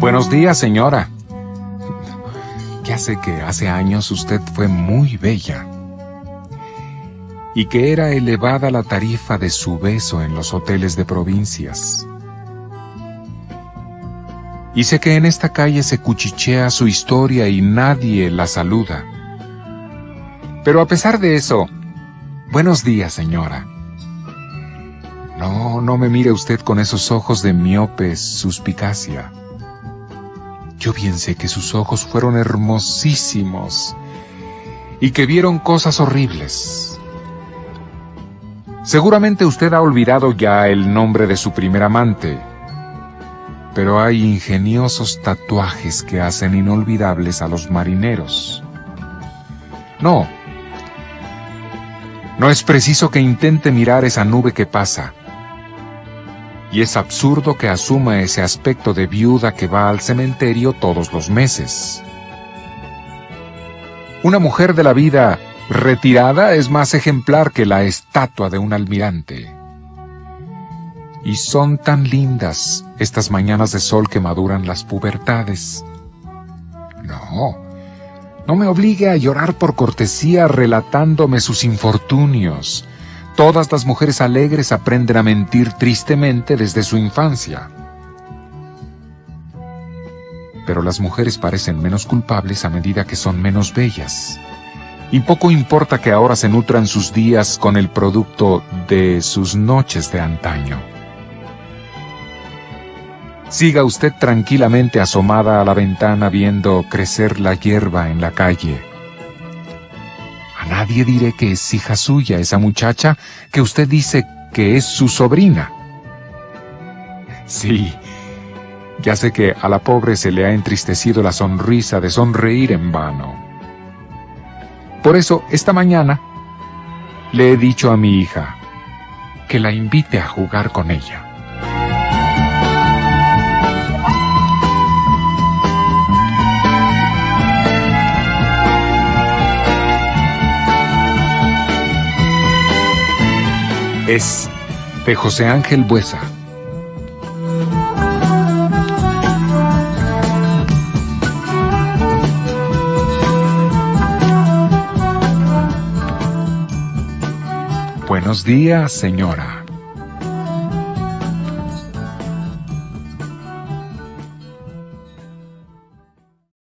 Buenos días, señora. Ya sé que hace años usted fue muy bella y que era elevada la tarifa de su beso en los hoteles de provincias. Y sé que en esta calle se cuchichea su historia y nadie la saluda. Pero a pesar de eso, buenos días, señora. No, no me mire usted con esos ojos de miope suspicacia. Yo bien sé que sus ojos fueron hermosísimos y que vieron cosas horribles. Seguramente usted ha olvidado ya el nombre de su primer amante, pero hay ingeniosos tatuajes que hacen inolvidables a los marineros. No, no es preciso que intente mirar esa nube que pasa y es absurdo que asuma ese aspecto de viuda que va al cementerio todos los meses. Una mujer de la vida retirada es más ejemplar que la estatua de un almirante. Y son tan lindas estas mañanas de sol que maduran las pubertades. No, no me obligue a llorar por cortesía relatándome sus infortunios, Todas las mujeres alegres aprenden a mentir tristemente desde su infancia. Pero las mujeres parecen menos culpables a medida que son menos bellas. Y poco importa que ahora se nutran sus días con el producto de sus noches de antaño. Siga usted tranquilamente asomada a la ventana viendo crecer la hierba en la calle nadie diré que es hija suya esa muchacha que usted dice que es su sobrina. Sí, ya sé que a la pobre se le ha entristecido la sonrisa de sonreír en vano. Por eso, esta mañana, le he dicho a mi hija que la invite a jugar con ella. Es de José Ángel Buesa. Buenos días, señora.